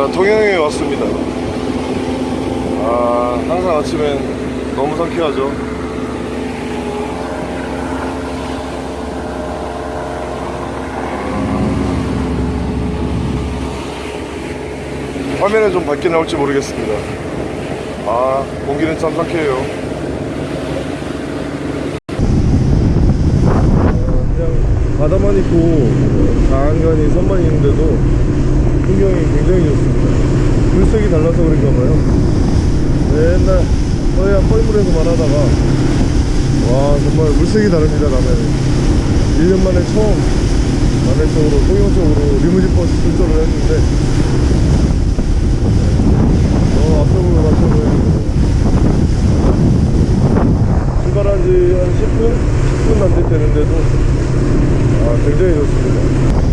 자, 통영에 왔습니다. 아, 항상 아침엔 너무 상쾌하죠. 화면에 좀 밝게 나올지 모르겠습니다. 아, 공기는 참 상쾌해요. 그냥 바다만 있고 장안간이 선만 있는데도 풍경이 굉장히 좋습니다. 물색이 달라서 그런가 봐요. 맨날 서해안 뻘물에서만 하다가 와 정말 물색이 다릅니다 남해는 1년 만에 처음 남해 쪽으로 통영 쪽으로 리무진 버스 출조를 했는데 어 앞쪽으로 보이고 출발한 지 한 10분? 10분 남짓 되는데도 아 굉장히 좋습니다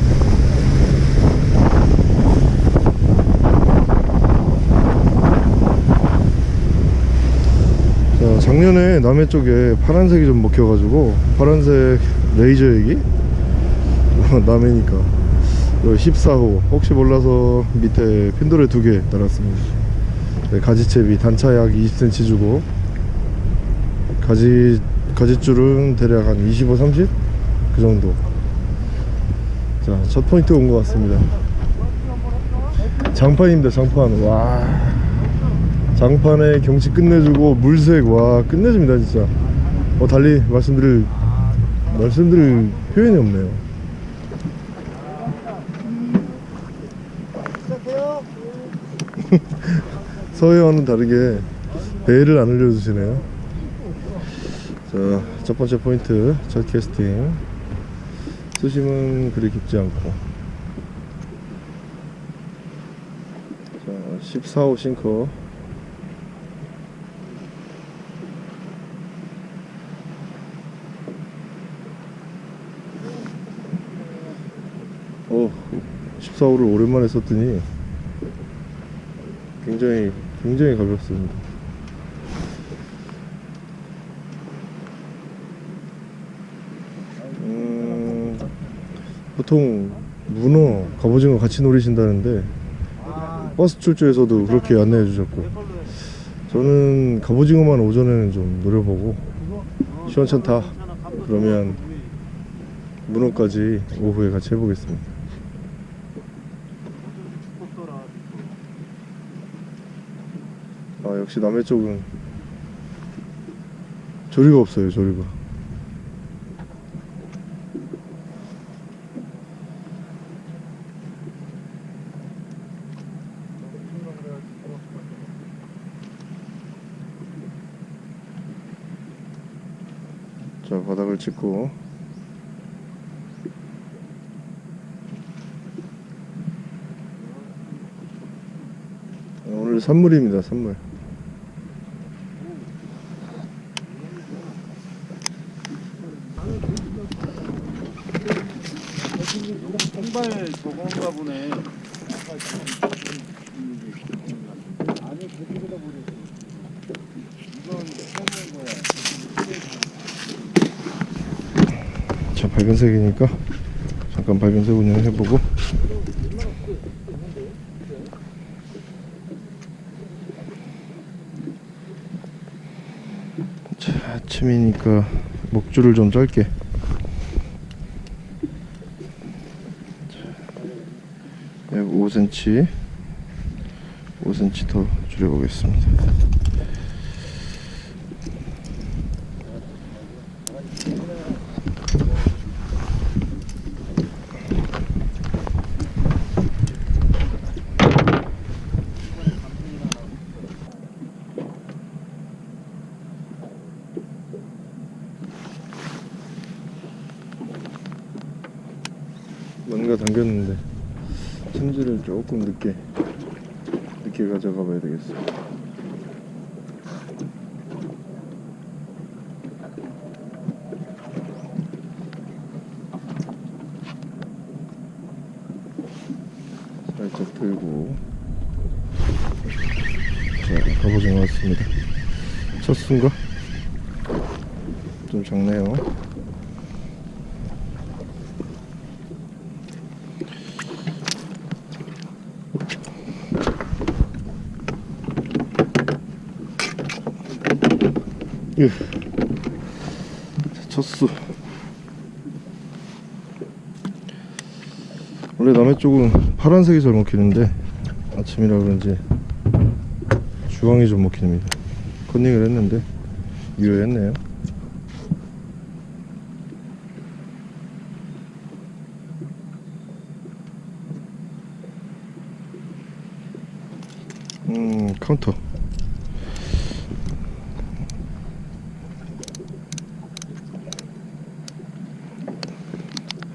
자, 작년에 남해 쪽에 파란색이 좀 먹혀가지고 파란색 레이저 얘기? 남해니까. 14호. 혹시 몰라서 밑에 핀도레 두 개 달았습니다. 네, 가지채비 단차 약 20cm 주고. 가지 가지줄은 대략 한 25, 30? 그 정도. 자 첫 포인트 온 것 같습니다. 장판입니다 장판. 와 장판에 경치 끝내주고 물색 와 끝내줍니다 진짜. 어 달리 말씀드릴 말씀드릴 표현이 없네요. 서해와는 다르게 배를 안 흘려주시네요. 자 첫 번째 포인트 첫 캐스팅. 수심은 그리 깊지 않고. 자 14호 싱커 어 14호를 오랜만에 썼더니 굉장히 굉장히 가볍습니다. 음, 보통 문어, 갑오징어 같이 노리신다는데 버스 출조에서도 그렇게 안내해 주셨고 저는 갑오징어만 오전에는 좀 노려보고 시원찮다. 그러면 문어까지 오후에 같이 해보겠습니다 아 역시 남해 쪽은 조리가 없어요 조리가. 자 바닥을 찍고. 오늘 산물입니다 산물 통발 저건가 보네. 자 밝은색이니까 잠깐 밝은색 운영 해보고. 자 아침이니까 목줄을 좀 짧게 약 5cm 5cm 더 줄여보겠습니다 뭔가 당겼는데 찜질을 조금 늦게 늦게 가져가 봐야 되겠어 살짝 들고 자 갑오징어 왔습니다 첫 순가 좀 작네요 예. 자, 첫수. 원래 남해 쪽은 파란색이 잘 먹히는데 아침이라 그런지 주황이 좀 먹힙니다. 컨닝을 했는데 유효했네요. 음 카운터.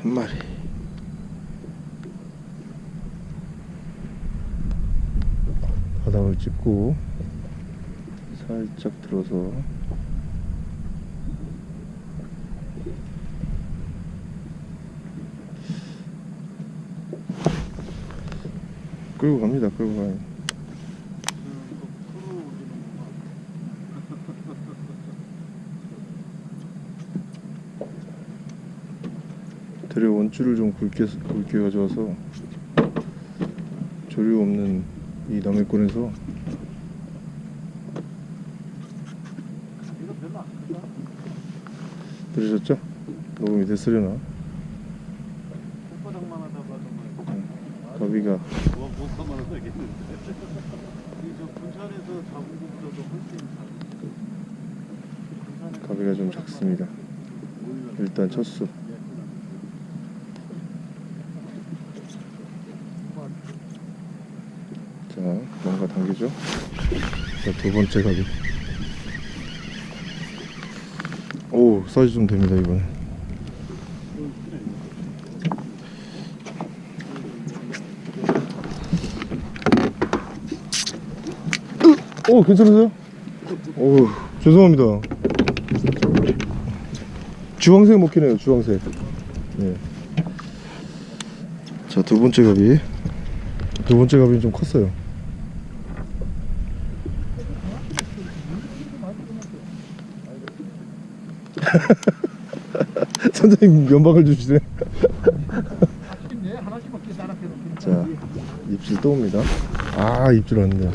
한 마리. 바닥을 찍고 살짝 들어서 끌고 갑니다 끌고 가요 들에 원줄을 좀 가져와서 조류 없는 이 남해권에서. 들으셨죠? 녹음이 됐으려나? 손바닥만 하다 봐도 가비가 뭐 못하면 하겠는데. 이저 군산에서 잡은 것보다도 훨씬 작. 가비가 좀 작습니다 일단 첫수 자 뭔가 당기죠? 자 두 번째 가비 오 사이즈 좀 됩니다 이번에. 오 괜찮으세요? 오 죄송합니다. 주황색 먹히네요 주황색. 네. 자두 번째 갑이. 두 번째 갑이 좀 컸어요 선장님 면박을 주시네. 자 입질 또 옵니다. 아 입질 왔네요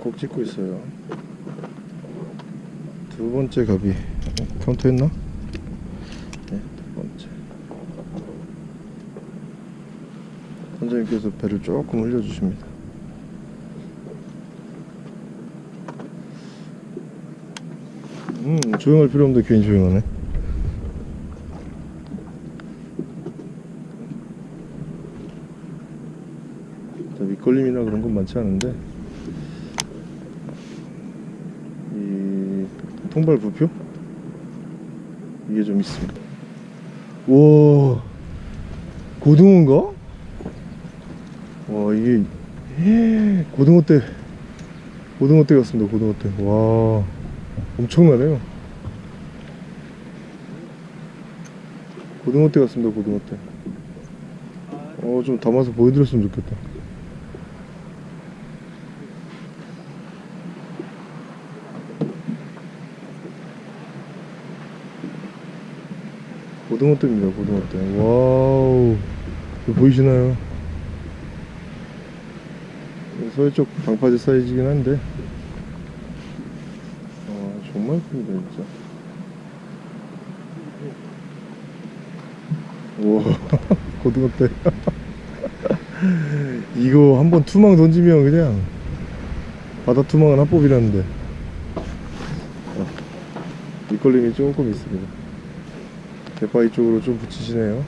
꼭 찍고 있어요. 두 번째 갑이 카운트 했나? 네, 두 번째. 선장님께서 배를 조금 흘려주십니다. 음, 조용할 필요 없는데 괜히 조용하네. 자, 밑걸림이나 그런 건 많지 않은데 이 통발 부표 이게 좀 있습니다. 와 고등어인가? 와 이게 고등어 때 고등어 때 같습니다. 고등어 때. 와 엄청나네요. 고등어 떼 같습니다. 고등어 떼. 어좀 담아서 보여드렸으면 좋겠다. 고등어 떼입니다 고등어 떼 wow. 보이시나요? 서해쪽 방파제 사이즈긴 한데. 아 정말 큽니다 진짜. 우와. 고등어 떼 이거 한번 투망 던지면 그냥 바다 투망은 합법이라는데. 아, 밑걸림이 조금 있습니다 대바위 쪽으로 좀 붙이시네요.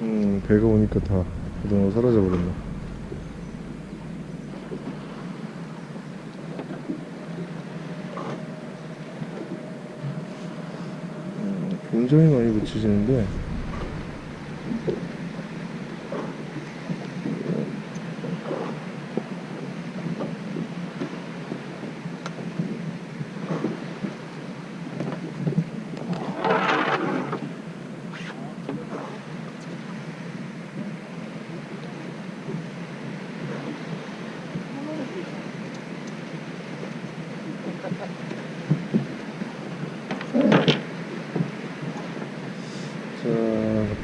음, 배가 오니까 다 고등어 사라져 버렸네. 음, 굉장히 많이 붙이시는데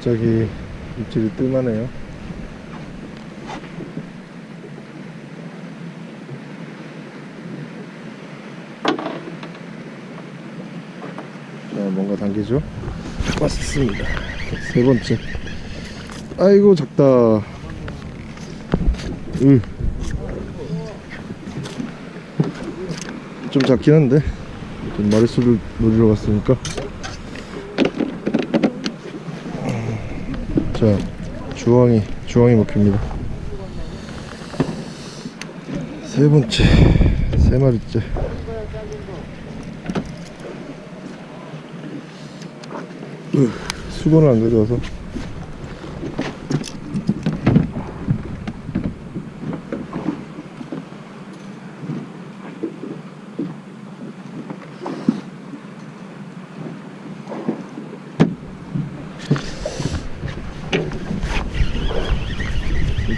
갑자기 뜸하네요. 자, 뭔가 당기죠? 왔습니다. 세 번째. 아이고, 작다. 으. 좀 작긴 한데, 좀 마리수를 노리러 갔으니까. 자, 주황이, 주황이 먹힙니다. 세 번째, 세 마리째. 으, 수건을 안 가져와서.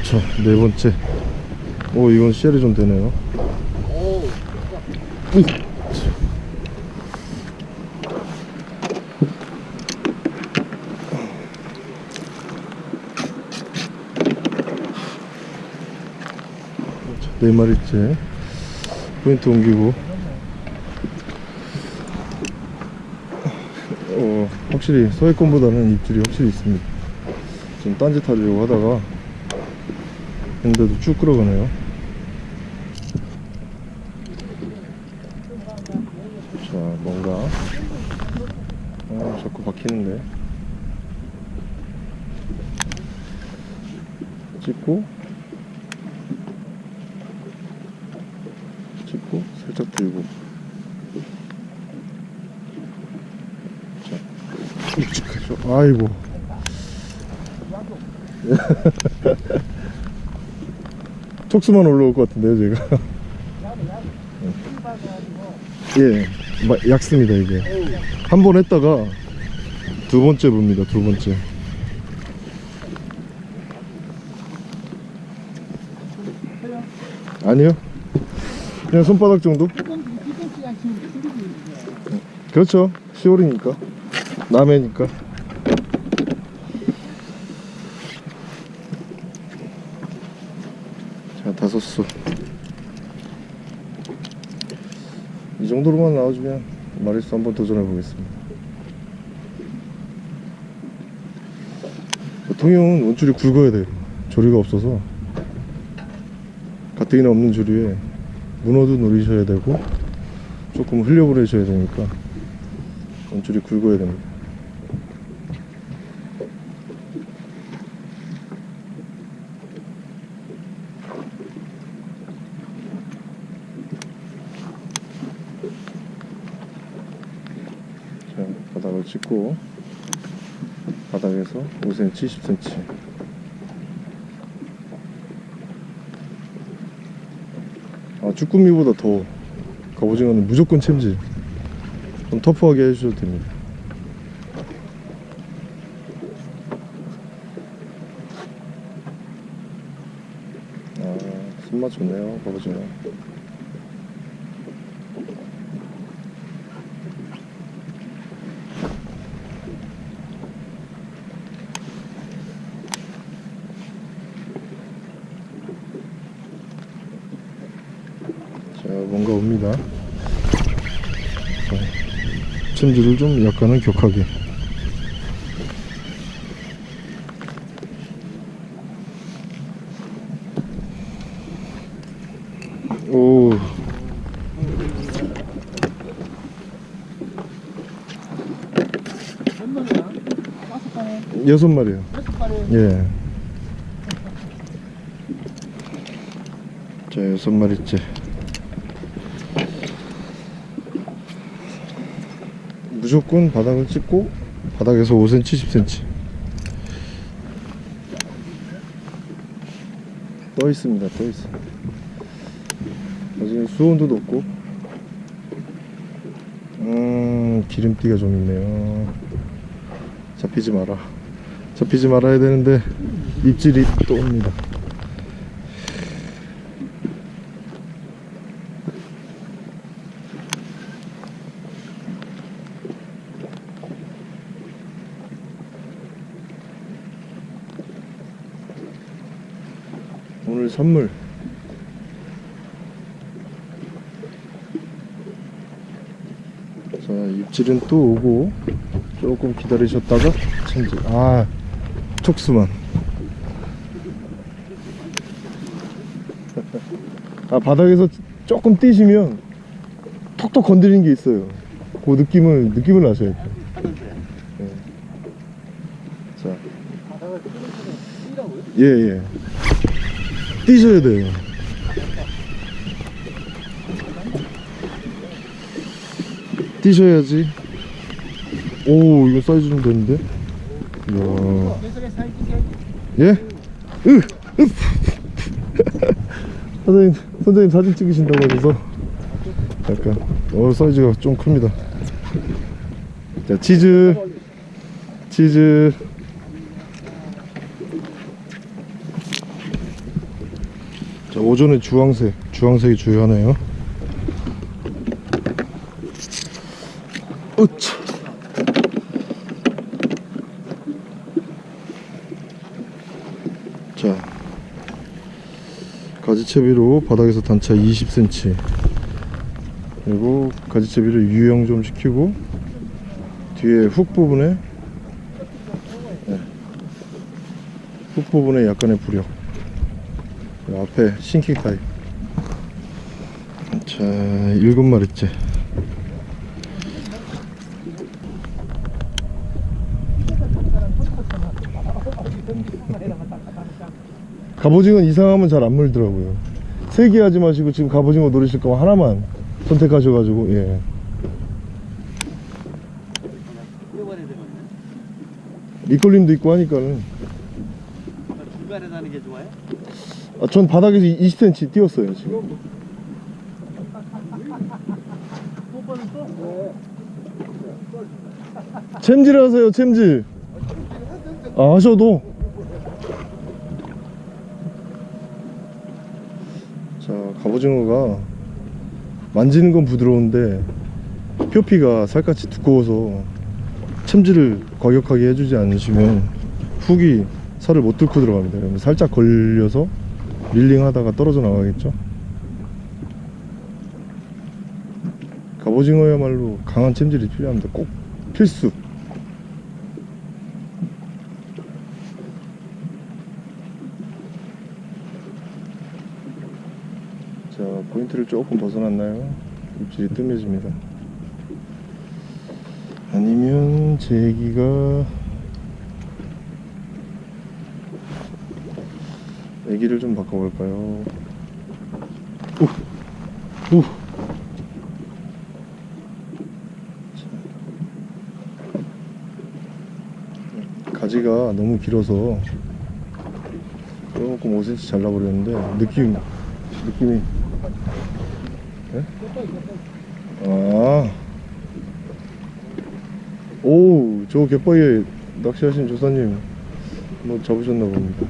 자, 네 번째. 오, 이건 CL이 좀 되네요. 으. 자, 네 마리째. 포인트 옮기고. 어, 확실히 서해권보다는 입질이 확실히 있습니다. 지금 딴짓 하려고 하다가 근데도 쭉 끌어가네요. 자, 뭔가. 어, 자꾸 박히는데. 찍고. 찍고, 살짝 들고. 자, 묵직하죠. 아이고. 톡수만 올라올 것 같은데요, 제가. 예, 마- 약습니다, 이게. 한 번 했다가 두 번째 봅니다, 두 번째. 아니요. 그냥 손바닥 정도? 그렇죠. 10월이니까. 남해니까. 자, 다섯 수. 이 정도로만 나와주면 마리수 한번 도전해 보겠습니다. 통영은 원줄이 굵어야 돼요. 조리가 없어서 가뜩이나 없는 조리에 문어도 노리셔야 되고 조금 흘려보내셔야 되니까 원줄이 굵어야 됩니다. 자, 바닥을 찍고 바닥에서 5cm, 10cm 아, 쭈꾸미보다 더 갑오징어는 무조건 챔질. 좀 터프하게 해주셔도 됩니다. 아, 손맛 좋네요 갑오징어 자, 자, 챔질을 좀 약간은 격하게. 오. 여섯 마리요. 예. 자, 여섯 마리째. 무조건 바닥을 찍고 바닥에서 5cm, 10cm 떠 있습니다. 떠 있어. 나중에 수온도 높고 음 기름기가 좀 있네요. 잡히지 마라. 잡히지 말아야 되는데 입질이 또 옵니다. 오늘 선물 자 입질은 또 오고 조금 기다리셨다가 참지. 아 촉수만. 아 바닥에서 조금 뛰시면 톡톡 건드리는 게 있어요. 그 느낌을 느낌을 아셔야 돼요. 예. 자? 예예. 뛰셔야 돼요. 뛰셔야지 오 이거 사이즈 좀 되는데 이야 예? 으! 으! 선생님 선생님 사진 찍으신다고 해서 약간 어 사이즈가 좀 큽니다 자 치즈 치즈 자 오전에 주황색 주황색이 주요하네요 으차 자 가지채비로 바닥에서 단차 20cm 그리고 가지채비를 유영 좀 시키고 뒤에 훅 부분에 네. 훅 부분에 약간의 부력. 앞에 sinking 타입 자 일곱 마리째 갑오징어는 이상하면 잘 안 물더라고요. 세 개 하지 마시고 지금 갑오징어 노리실 거면 하나만 선택하셔가지고 예. 밑걸림도 있고 하니까는. 중간에 다는 게 좋아요? 아, 전 바닥에서 20cm 띄웠어요 지금. 챔질 하세요 챔질. 아 하셔도 자 갑오징어가 만지는 건 부드러운데 표피가 살갗이 두꺼워서 챔질을 과격하게 해주지 않으시면 훅이 살을 못 뚫고 들어갑니다. 그러면 살짝 걸려서 릴링 하다가 떨어져 나가겠죠? 갑오징어야말로 강한 챔질이 필요합니다. 꼭 필수 자 포인트를 조금 벗어났나요 입질이 뜸해집니다 아니면 제기가 애기를 좀 바꿔볼까요 오! 오! 가지가 너무 길어서 조금 5cm 잘라버렸는데 느낌 느낌이 예? 아. 오, 저 갯바위에 낚시하신 조사님 뭐 잡으셨나 봅니다.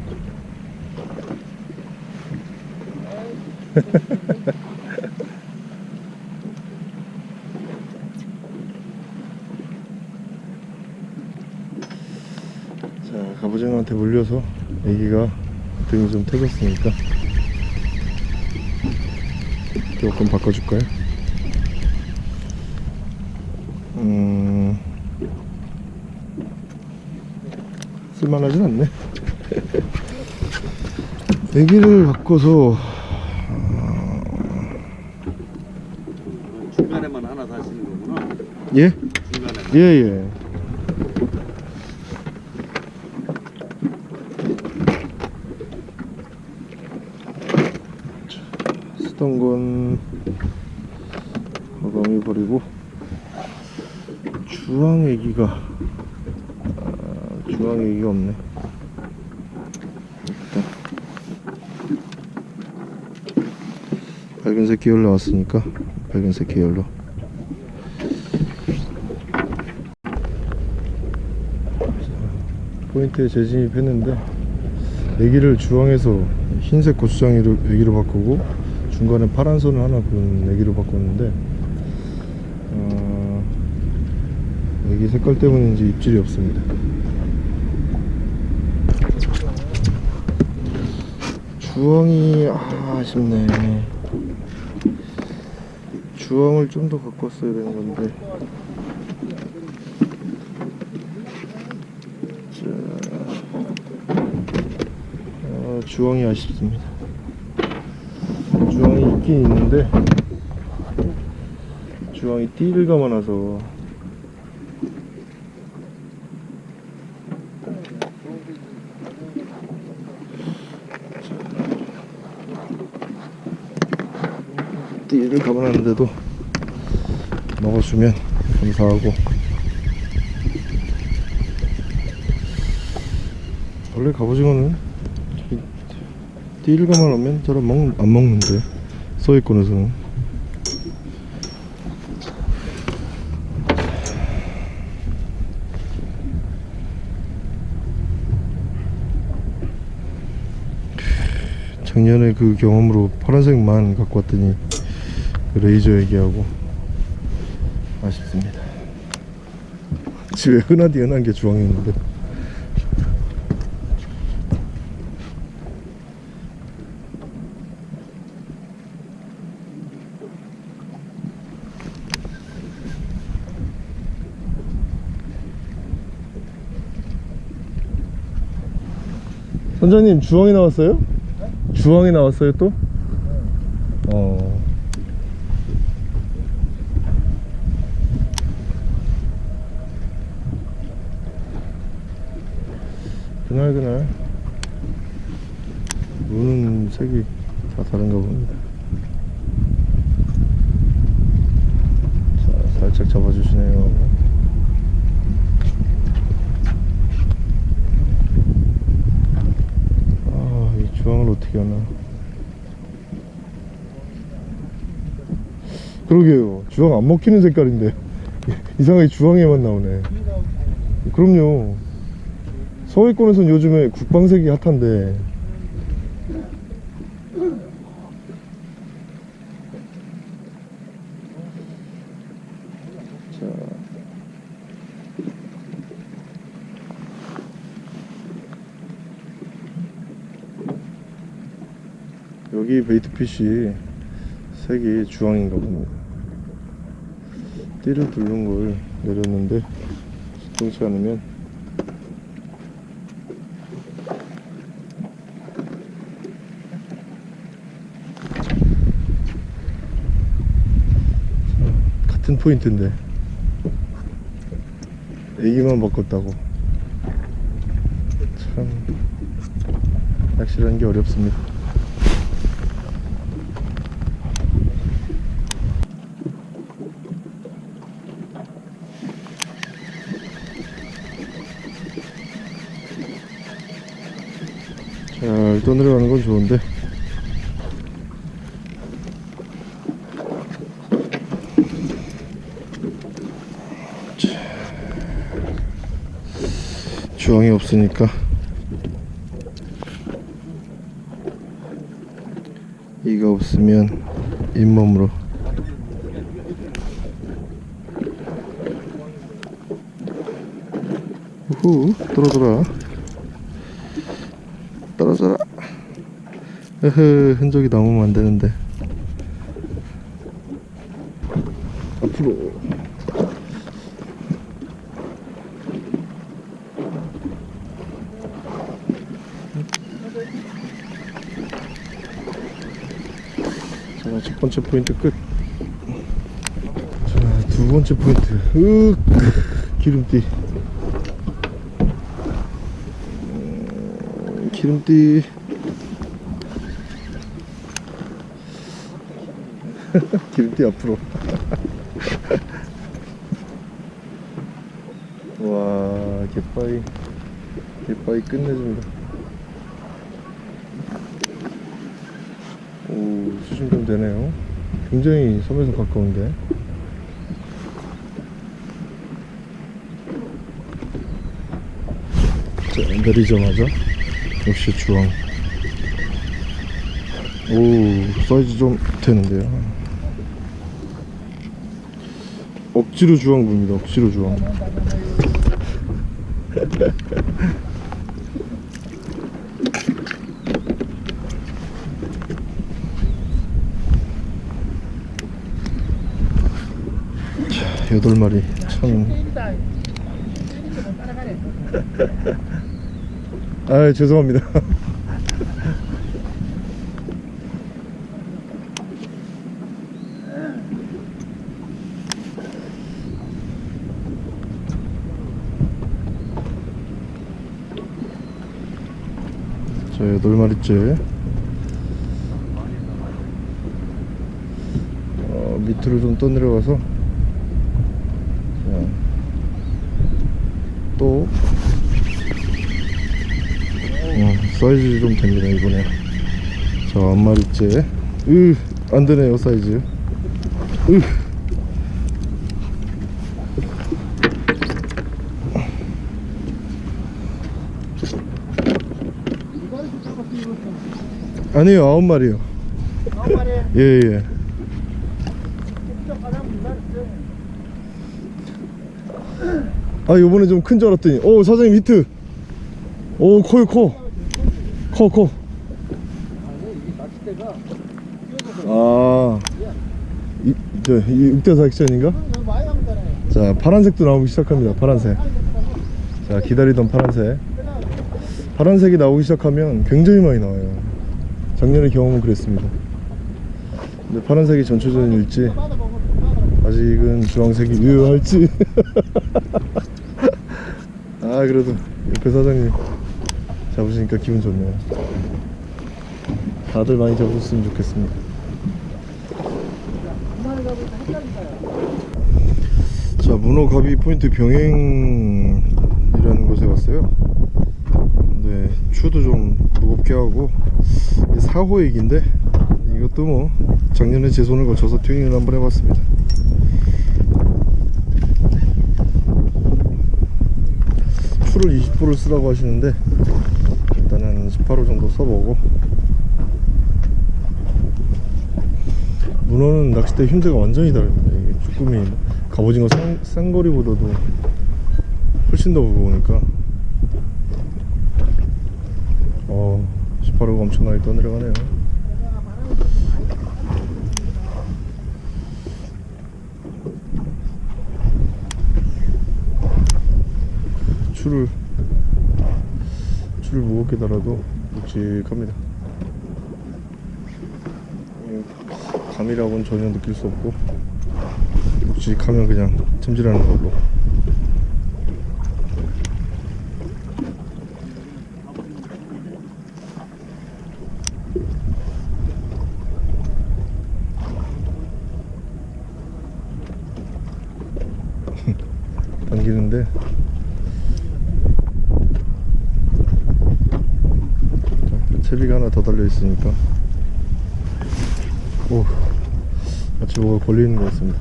자, 갑오징어한테 물려서 애기가 등이 좀 터졌으니까 조금 바꿔줄까요? 음... 쓸만하진 않네 애기를 바꿔서 중간에만 하나 다시는 거구나 예? 중간에만 예 예 쓰던 건 마감해 버리고 주황 애기가. 아, 주황 애기가 없네. 밝은색 계열 나왔으니까 밝은색 계열로. 포인트에 재진입했는데 애기를 주황에서 흰색 고추장이로 애기로 바꾸고 중간에 파란 선을 하나 그은 애기로 바꿨는데 어, 애기 색깔 때문인지 입질이 없습니다. 주황이 아, 아쉽네. 주황을 좀 더 갖고 왔어야 되는 건데. 자, 아, 주황이 아쉽습니다. 주황이 있긴 있는데 주황이 띠를 감아놔서 띠를 감아놨는데도 먹어주면 감사하고. 원래 갑오징어는 띠를 잘안 먹, 안 먹는데 서해권에서는. 작년에 그 경험으로 파란색만 갖고 왔더니 그 레이저 얘기하고 아쉽습니다 집에 흔하디 흔한 게 주황이었는데 선장님 주황이 나왔어요? 주황이 나왔어요 또? 어. 그날 그날 노는 색이 다 다른가 봅니다. 자, 살짝 잡아주시네요. 아, 이 주황을 어떻게 하나. 그러게요. 주황 안 먹히는 색깔인데. 이상하게 주황에만 나오네. 그럼요. 서해권에선 요즘에 국방색이 핫한데. 자. 여기 베이트핏이 색이 주황인가 봅니다. 띠를 두른 걸 내렸는데 수동치 않으면 같은 포인트인데 애기만 바꿨다고. 참 낚시라는 게 어렵습니다 잘 떠내려가는 건 좋은데. 주황이 없으니까. 이가 없으면 잇몸으로. 우후 떨어져라 떨어져라 으흐 흔적이 남으면 안되는데 앞으로 자, 첫 번째 포인트 끝. 자, 두 번째 포인트. 으 기름띠. 음, 기름띠. 기름띠 앞으로. 와, 갯바위. 갯바위 끝내줍니다. 오, 수심 좀 되네요. 굉장히 섬에서 가까운데. 자, 내리자마자 역시 주황. 오, 사이즈 좀 되는데요. 억지로 주황 봅니다 억지로 주황 여덟 마리 참. 아 죄송합니다. 마리째. 어, 밑으로 좀 떠내려가서. 자, 또. 어, 사이즈 좀 됩니다 이번에. 자 한 마리째. 으 안되네요 사이즈. 으 아니요 아홉 마리요. 예예. 아 요번에 좀 큰 줄 알았더니. 오 사장님 히트. 오 커요 커커커 아. 이, 저, 이 육대사 액션인가? 자 파란색도 나오기 시작합니다 파란색. 자 기다리던 파란색. 파란색이 나오기 시작하면 굉장히 많이 나와요 작년에 경험은 그랬습니다. 근데 파란색이 전초전일지 아직은 주황색이 유효할지. 아 그래도 옆에 사장님 잡으시니까 기분 좋네요. 다들 많이 잡으셨으면 좋겠습니다. 자 문어가비 포인트 병행이라는 곳에 왔어요. 근데 추도 좀 무겁게 하고 4호액인데 이것도 뭐 작년에 제 손을 거쳐서 튜닝을 한번 해봤습니다. 추를 20호를 쓰라고 하시는데 일단은 18호 정도 써보고 문어는 낚싯대 힘새가 완전히 다릅니다. 이게 쭈꾸미 갑오징어 쌍, 쌍거리보다도 훨씬 더 무거우니까 어 18호가 엄청나게 떠내려가네요. 추를 추를 무겁게 달아도 묵직합니다. 이 감이라고는 전혀 느낄 수 없고 묵직하면 그냥 찜질하는 걸로 당기는데 자, 달려 있으니까. 오 마치 뭐가 걸리는 것 같습니다.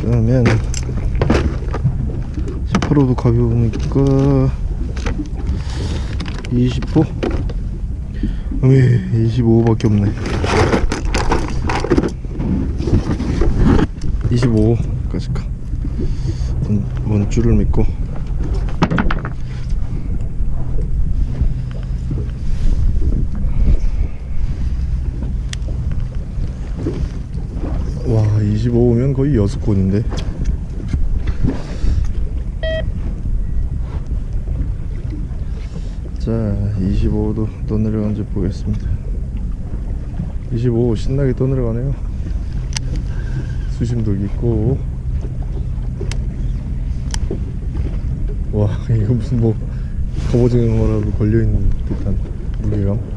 그러면 18호도 가벼우니까 20호 음이 25호밖에 없네. 25까지 가. 원, 원줄을 믿고 와 25면 거의 6건인데. 자 25도 떠내려간지 보겠습니다. 25 신나게 떠내려가네요. 수심도 있고. 와 이거 무슨 뭐 갑오징어라도 걸려있는 듯한 무게감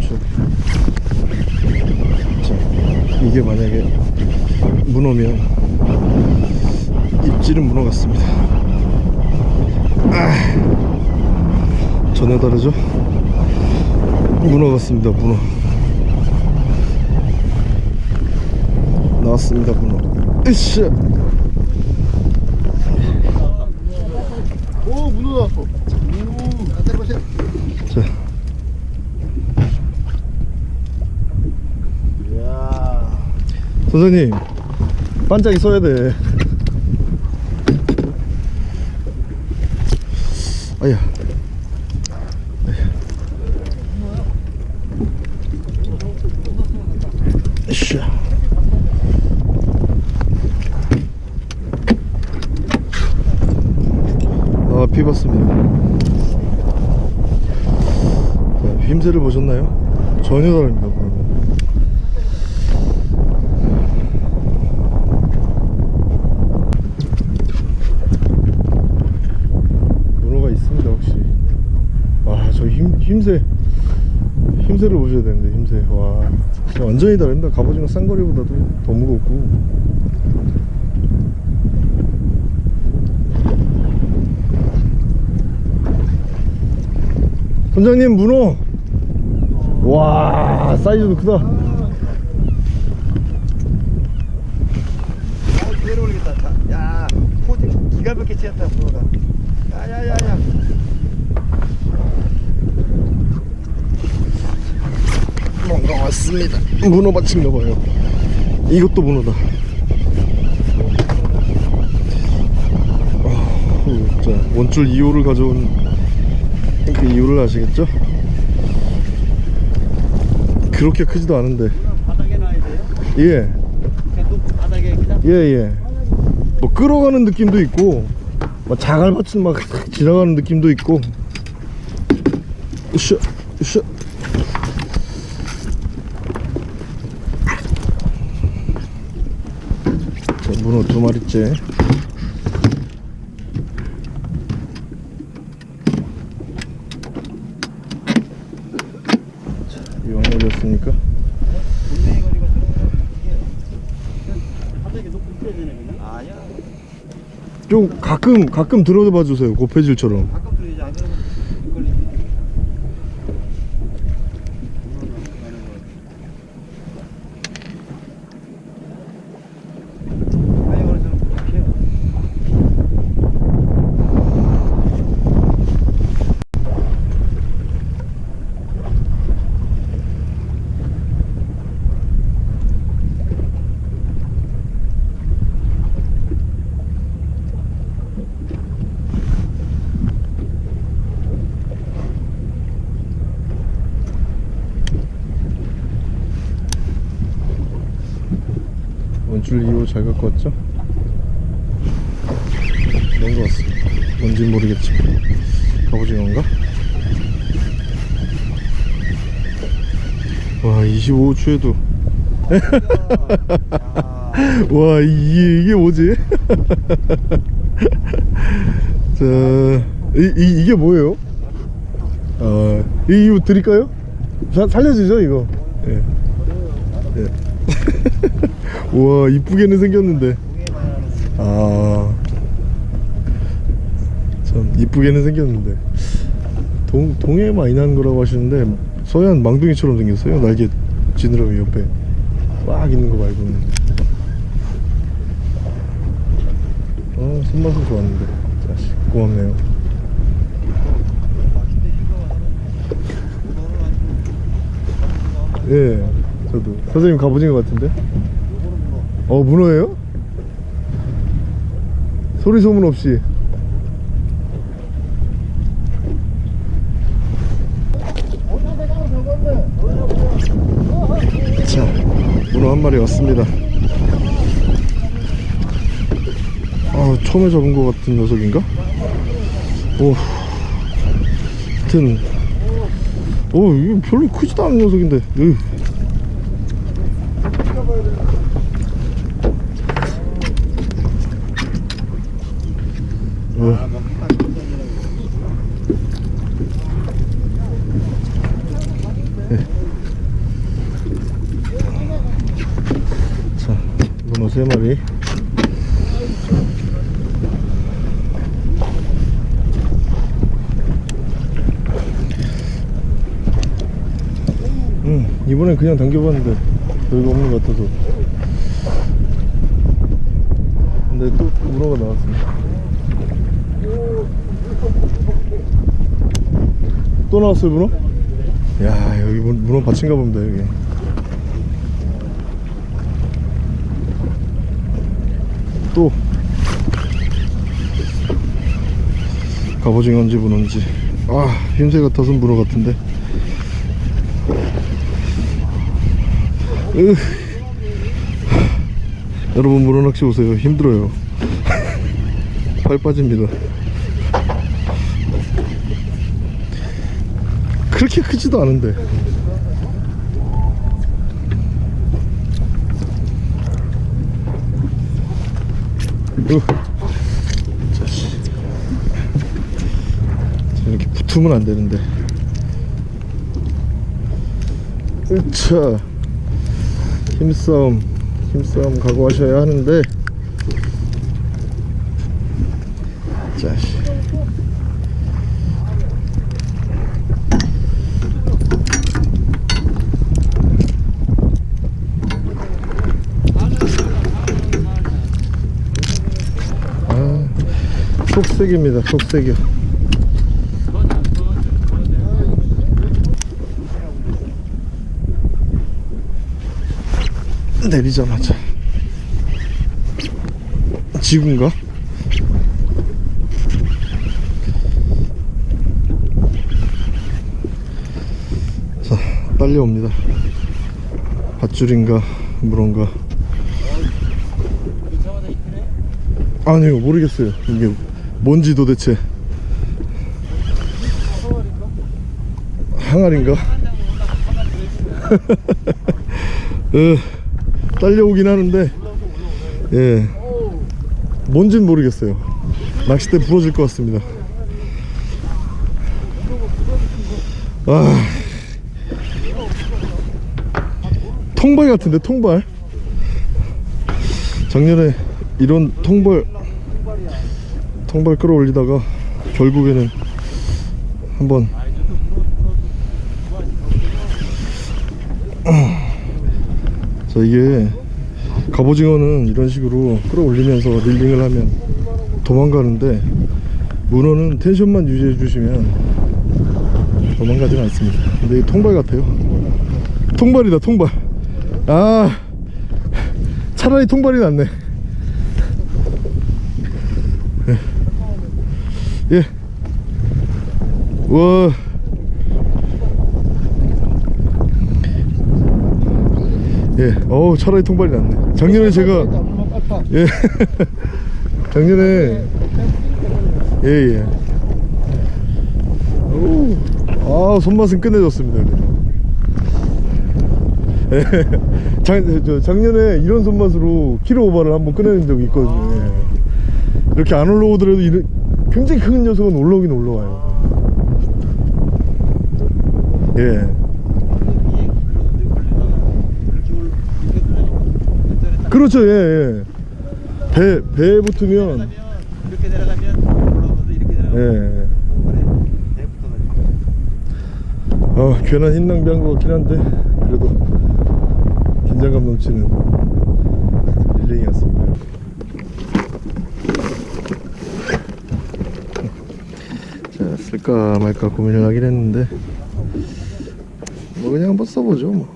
쭉. 자, 이게 만약에 문어면 입질은 문어 같습니다. 아, 전혀 다르죠? 문어 같습니다, 문어. 나왔습니다, 문어. 으쌰! 나왔어. 자, 때려보세요. 자, 이야. 선생님 반짝이 써야 돼. 아, 비 봤습니다. 자, 힘새를 보셨나요? 전혀 다릅니다, 그러면. 문어가 있습니다 확실히 와저 힘, 힘새 힘새를 보셔야 되는데 힘새 와 진짜 완전히 다릅니다 갑오징어 쌍거리보다도 더 무겁고 선장님 문어 와 사이즈도 크다 아, 그대로 올리겠다. 자, 야, 포즈 기가 막히게 치었다, 프로가. 야, 야, 야, 야. 뭔가 왔습니다 문어 받친가 봐요 이것도 문어다 아, 자 원줄 2호를 가져온 그 이유를 아시겠죠? 그렇게 크지도 않은데. 바닥에 놔야 돼요? 예. 그냥? 예예. 뭐 끌어가는 느낌도 있고 막 자갈밭은 막 지나가는 느낌도 있고. 으쌰 으쌰. 자 문어 두 마리째 자 이왕 올렸으니까 분명히 걸리고 들어가면 그냥 바닥에 놓고 있어야 되네 그냥 아니야. 좀 가끔 가끔 들어봐 주세요. 고패질처럼 가끔 들리지 안 그러면 못 걸리지. 많이 걸어서는 부족해요. 원 줄 2호 잘 갖고 왔죠? 것 같습니다 뭔진 모르겠지만 갑오징어인가? 와 25호추에도 와 이게, 이게 뭐지? 자 이, 이, 이게 뭐예요? 아, 이, 이거 드릴까요? 사, 살려주죠 이거 예. 예. 우와 이쁘게는 생겼는데. 아. 참 이쁘게는 생겼는데. 동, 동해 많이 나는 거라고 하시는데 서해안 망둥이처럼 생겼어요. 날개 지느러미 옆에 꽉 있는 거 말고는. 어 손맛은 좋았는데 고맙네요. 예 저도. 선생님 갑오징어 같은데 어 문어예요? 소리 소문 없이 자 문어 한 마리 왔습니다 아 처음에 잡은 것 같은 녀석인가? 오 하여튼 오 이거 별로 크지도 않은 녀석인데 으. 어. 자, 문어 세 마리. 음, 이번엔 그냥 당겨봤는데 별거 없는 것 같아서. 근데 또 문어가 나왔습니다. 또 나왔어요 문어? 야 여기 문- 문어 밭인가 봅니다 여기. 또. 갑오징어인지 문어인지. 아 흰새 같아서 문어 같은데. 으. 여러분 문어 낚시 오세요. 힘들어요. 팔 빠집니다 그렇게 크지도 않은데. 이렇게 붙으면 안 되는데. 으차 힘싸움 힘싸움 각오하셔야 하는데 자식 아, 속색입니다 속색이요 내리자마자. 지구인가? 자 딸려옵니다. 밧줄인가 물인가. 아니요 모르겠어요. 이게 뭔지 도대체. 항아리인가? 어, 딸려오긴 하는데 예. 뭔진 모르겠어요. 낚싯대 부러질 것 같습니다. 아. 통발 같은데 통발? 작년에 이런 통발 통발 끌어올리다가 결국에는 한번 자 이게 갑오징어는 이런 식으로 끌어올리면서 릴링을 하면 도망가는데 문어는 텐션만 유지해 주시면 도망가진 않습니다. 근데 이 통발 같아요. 통발이다 통발. 아 차라리 통발이 낫네 예. 예. 와. 예. 어우, 차라리 통발이 낫네. 작년에 제가 예. 작년에 예, 예. 오. 아, 손맛은 끝내줬습니다. 예. 작, 저, 작년에 이런 손맛으로 키로 오버를 한번 꺼내는 적이 있거든요. 예. 이렇게 안 올라오더라도 이런, 굉장히 큰 녀석은 올라오긴 올라와요. 예. 그렇죠, 예, 예. 배, 배에 붙으면, 이렇게 내려가면 이렇게 내려가면 예. 어, 괜한 힘 낭비한 것 같긴 한데, 그래도 긴장감 넘치는 힐링이었습니다. 자, 쓸까 말까 고민을 하긴 했는데, 뭐 그냥 한번 써보죠, 뭐.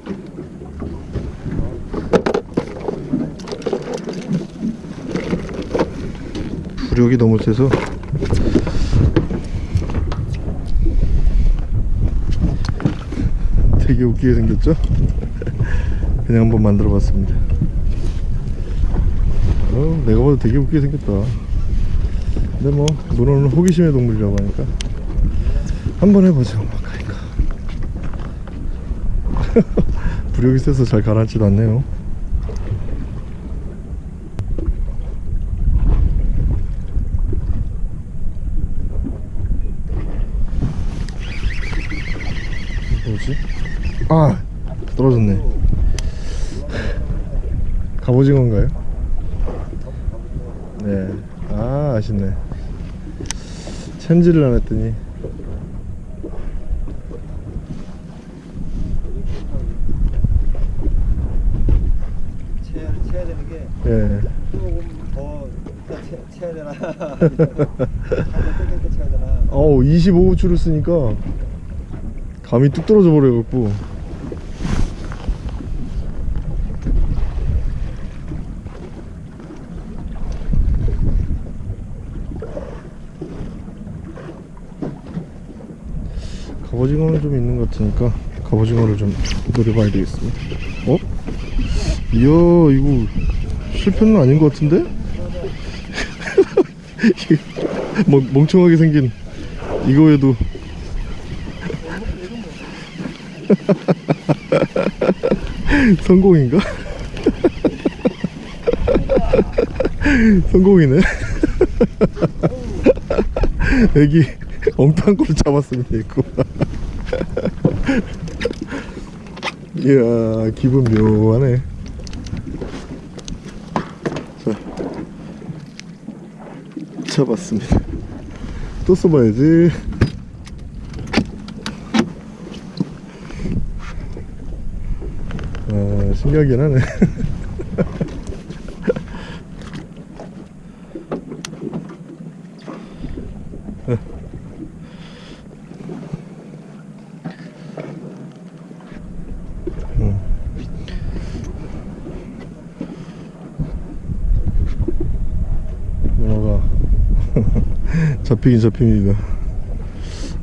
부력이 너무 세서. 되게 웃기게 생겼죠? 그냥 한번 만들어 봤습니다. 어, 내가 봐도 되게 웃기게 생겼다. 근데 뭐 문어는 호기심의 동물이라고 하니까. 한번 해보죠 부력이 세서 잘 가라앉지도 않네요. 뭐지? 아 떨어졌네. 갑오징어인가요? 네아 아쉽네. 챔질을 안 했더니 채야, 채야 되는 게 예 조금 더 이따 채, 채야 되나 한번 땡길 때 채야 되나 어우 25호출을 쓰니까 감이 뚝 떨어져 버려갖고 갑오징어는 좀 있는 것 같으니까 갑오징어를 좀 노려봐야 되겠습니다 어? 이야 이거 실패는 아닌 것 같은데? 멍, 멍청하게 생긴 이거에도. 성공인가? 성공이네. 애기 걸로 잡았습니다 이거 이야 기분 묘하네. 자 잡았습니다 또 써봐야지. 아 신기하긴 하네 문어가 잡힙니다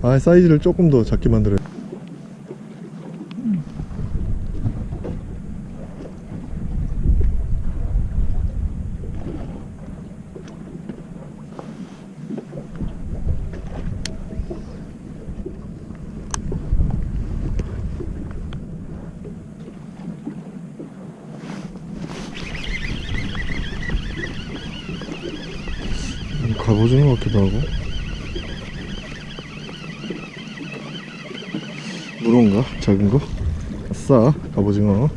아 사이즈를 조금 더 작게 만들어야 갑오징어 같기도 하고 문어인가? 작은 거? 아싸 갑오징어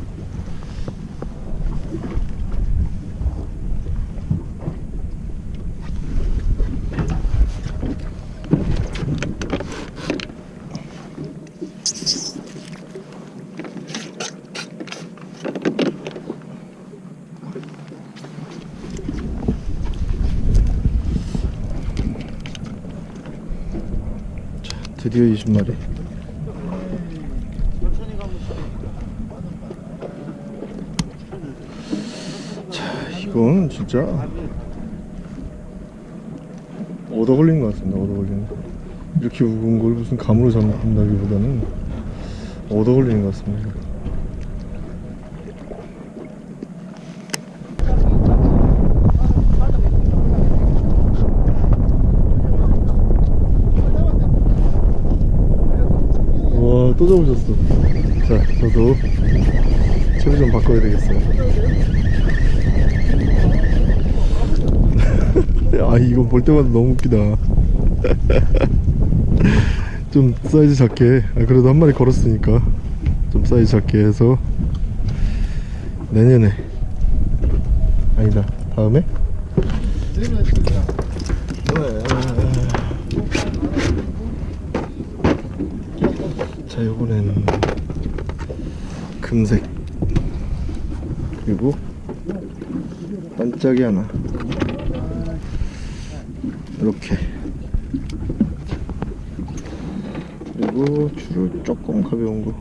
드디어 20마리. 천천히 가면 자 이건 진짜 얻어 걸린 것 같습니다 얻어 걸리는 이렇게 무거운 걸 무슨 감으로 잡는다기보다는 얻어 걸리는 것 같습니다 잡으셨어. 자 저도 채비 좀 바꿔야 되겠어요. 아 이거 볼 때마다 너무 웃기다. 좀 사이즈 작게. 아, 그래도 한 마리 걸었으니까 좀 사이즈 작게 해서 내년에. 아니다. 다음에 자 요번엔 금색. 그리고 반짝이 하나. 이렇게. 그리고 줄을 조금 가벼운 거.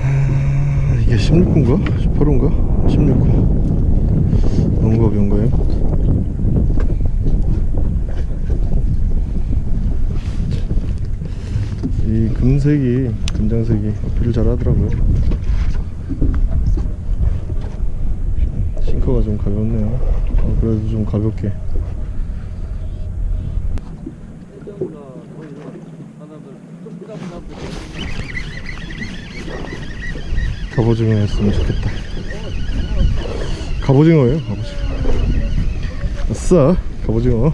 아, 이게 16호인가? 18호인가? 16호 너무 가벼운 거예요 이 금색이 금장색이 어필을 잘 하더라고요. 싱커가 좀 가볍네요. 어, 그래도 좀 가볍게. 갑오징어였으면 좋겠다. 갑오징어예요 갑오징어. 아싸 갑오징어.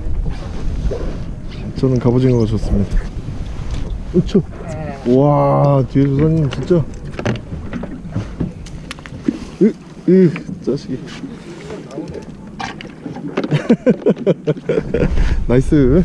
저는 갑오징어가 좋습니다. 으쵸 와 뒤에 조사님 진짜. 으, 으 자식이. 나이스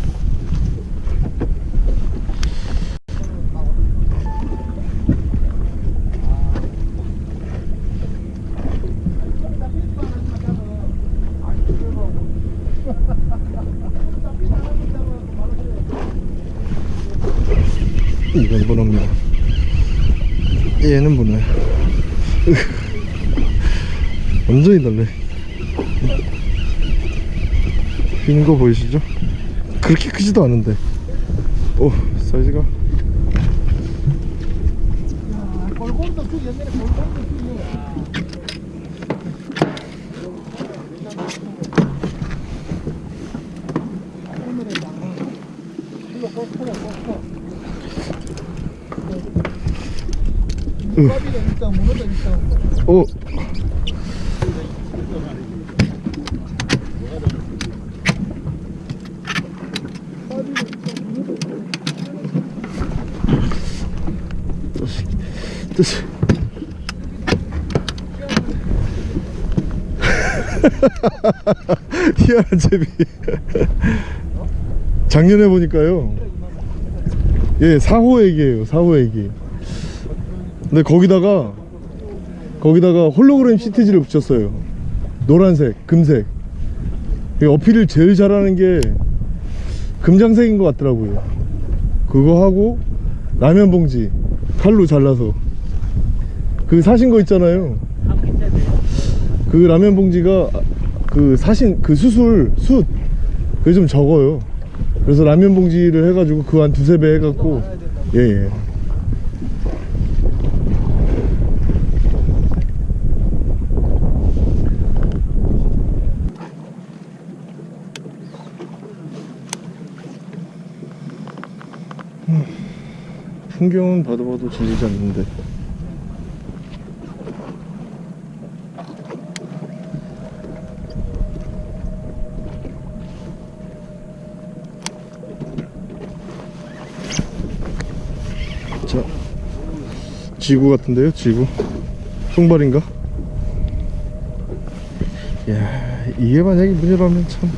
이건 문어입니다. 얘는 문어야. 완전히 달래. 흰거 보이시죠? 그렇게 크지도 않은데. 오 사이즈가 오 뜻이 뜻이 희한한 제비 작년에 보니까요. 예 4호 애기예요 4호 애기. 근데 거기다가 거기다가 홀로그램 시트지를 붙였어요. 노란색 금색. 이 어필을 제일 잘하는 게 금장색인 것 같더라고요. 그거 하고 라면 봉지 칼로 잘라서. 그 사신 거 있잖아요. 그 라면 봉지가 그 사신 그 수술 숯. 그게 좀 적어요. 그래서 라면 봉지를 해가지고 그 한 두세 배 해갖고. 예예 풍경은 봐도 봐도 질리지 않는데. 자 지구 같은데요 지구? 송발인가? 야 이게 만약에 문이라면 참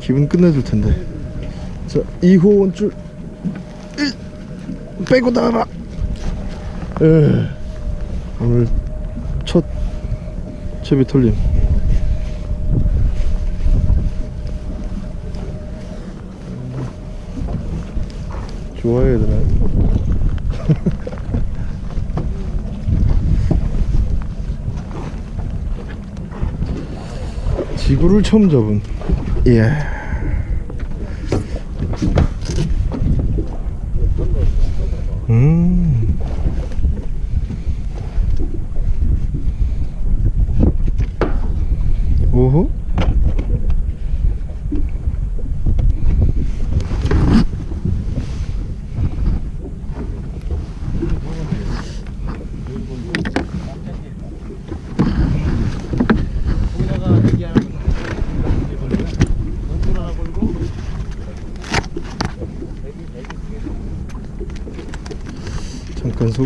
기분 끝내줄 텐데. 자 2호 원줄 빼고 나가라. 에 오늘 첫 채비 털림. 좋아해야 되나 지구를 처음 잡은. 예 음. 오호.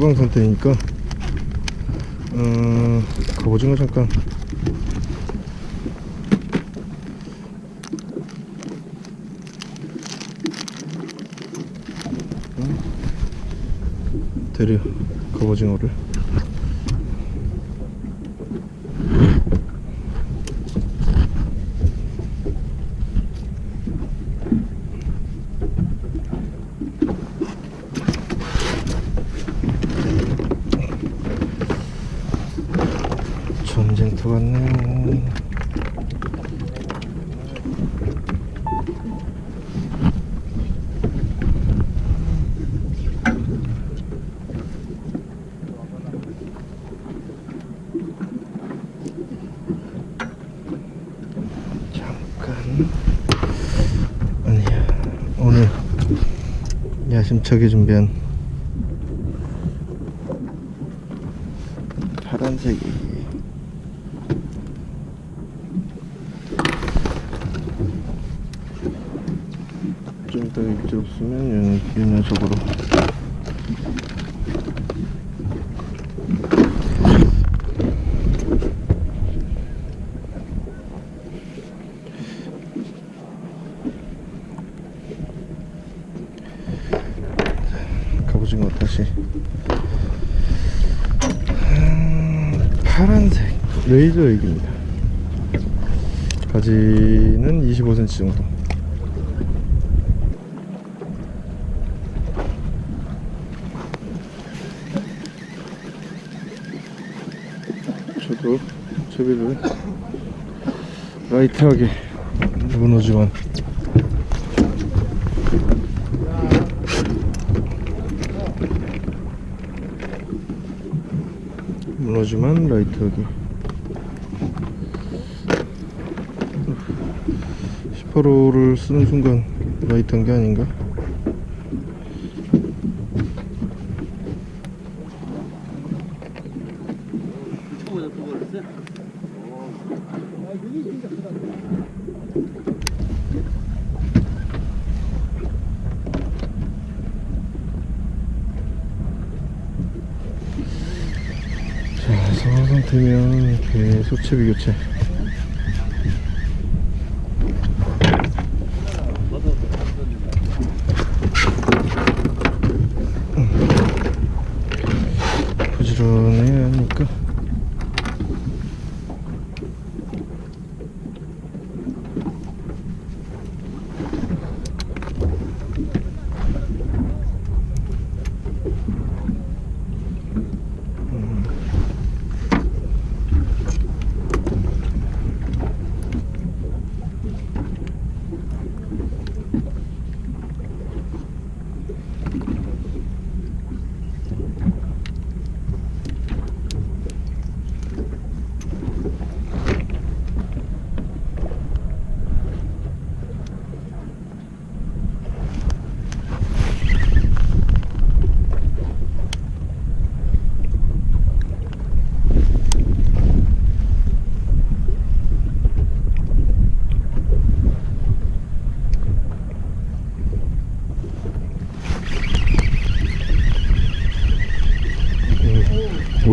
소강 상태니까 어, 갑오징어 잠깐 어? 데려 갑오징어를 전쟁터 같네 잠깐 아니야 오늘 야심차게 준비한 여기는 25cm 정도. 저도 채비를 라이트하게 무너지만 무너지만 라이트하게. 18호를 쓰는 순간 라이트한 게 아닌가? 자, 상황 상태면 계속 채비 교체. 부지런해야 하니까.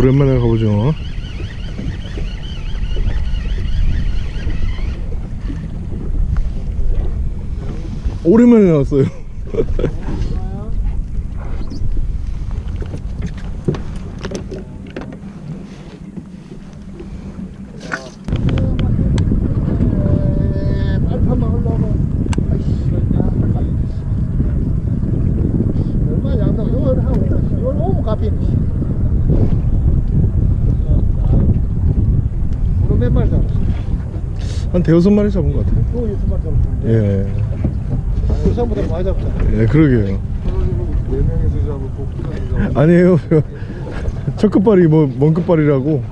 오랜만에 가보죠. 오랜만에 나왔어요. 빨판만 흘러오면 아이씨 얼마 양다 이걸 하고 이걸 오면 갚이네 오늘 몇 마리 잡았어? 한 대여섯 마리 잡은 것 같아요. 또 여섯 마리 잡았는데 예, 부산보다 많이 잡잖아 예, 그러게요. 네 명이서 잡고 아니에요. 첫 끝발이 뭐, 먼 끝발이라고.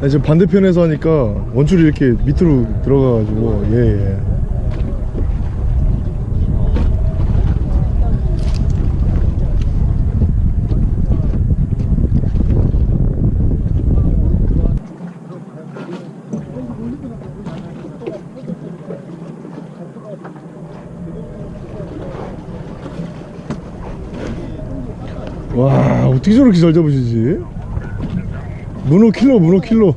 아니, 지금 반대편에서 하니까 원줄이 이렇게 밑으로 들어가가지고, 예, 예. 와, 어떻게 저렇게 잘 잡으시지? 문어 킬러, 문어 킬러.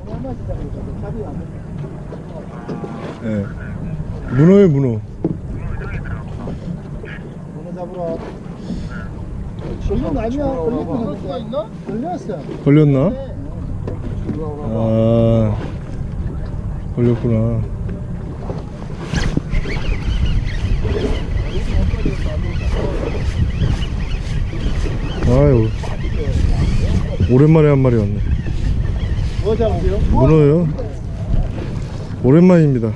예. 문어에 문어. 문어 잡으러? 걸렸어 걸렸나? 아, 걸렸구나. 아유, 오랜만에 한 마리 왔네. 문어요? 오랜만입니다.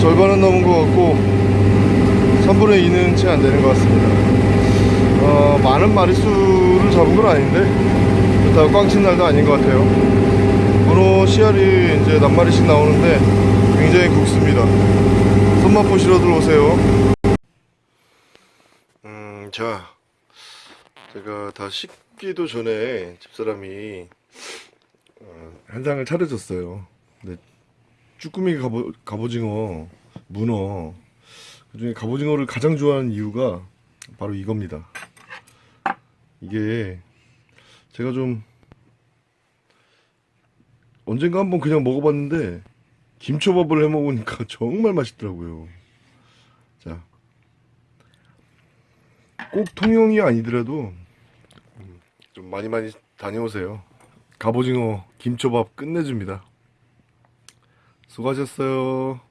절반은 넘은 것 같고 3분의 2는 채 안 되는 것 같습니다 어, 많은 건 아닌데? 그렇다고 꽝친 날도 아닌 것 같아요. 문어 씨알이 이제 낱마리씩 나오는데 굉장히 굵습니다. 손맛 보시러 들어오세요. 음, 자. 제가 다 식기도 전에 집사람이 어, 한 상을 차려줬어요. 근데 쭈꾸미 갑오, 갑오징어, 문어. 그중에 갑오징어를 가장 좋아하는 이유가 바로 이겁니다 이게 제가 좀 언젠가 한번 그냥 먹어봤는데 김초밥을 해 먹으니까 정말 맛있더라고요. 자, 꼭 통영이 아니더라도 음, 좀 많이 많이 다녀오세요. 갑오징어 김초밥 끝내줍니다. 수고하셨어요.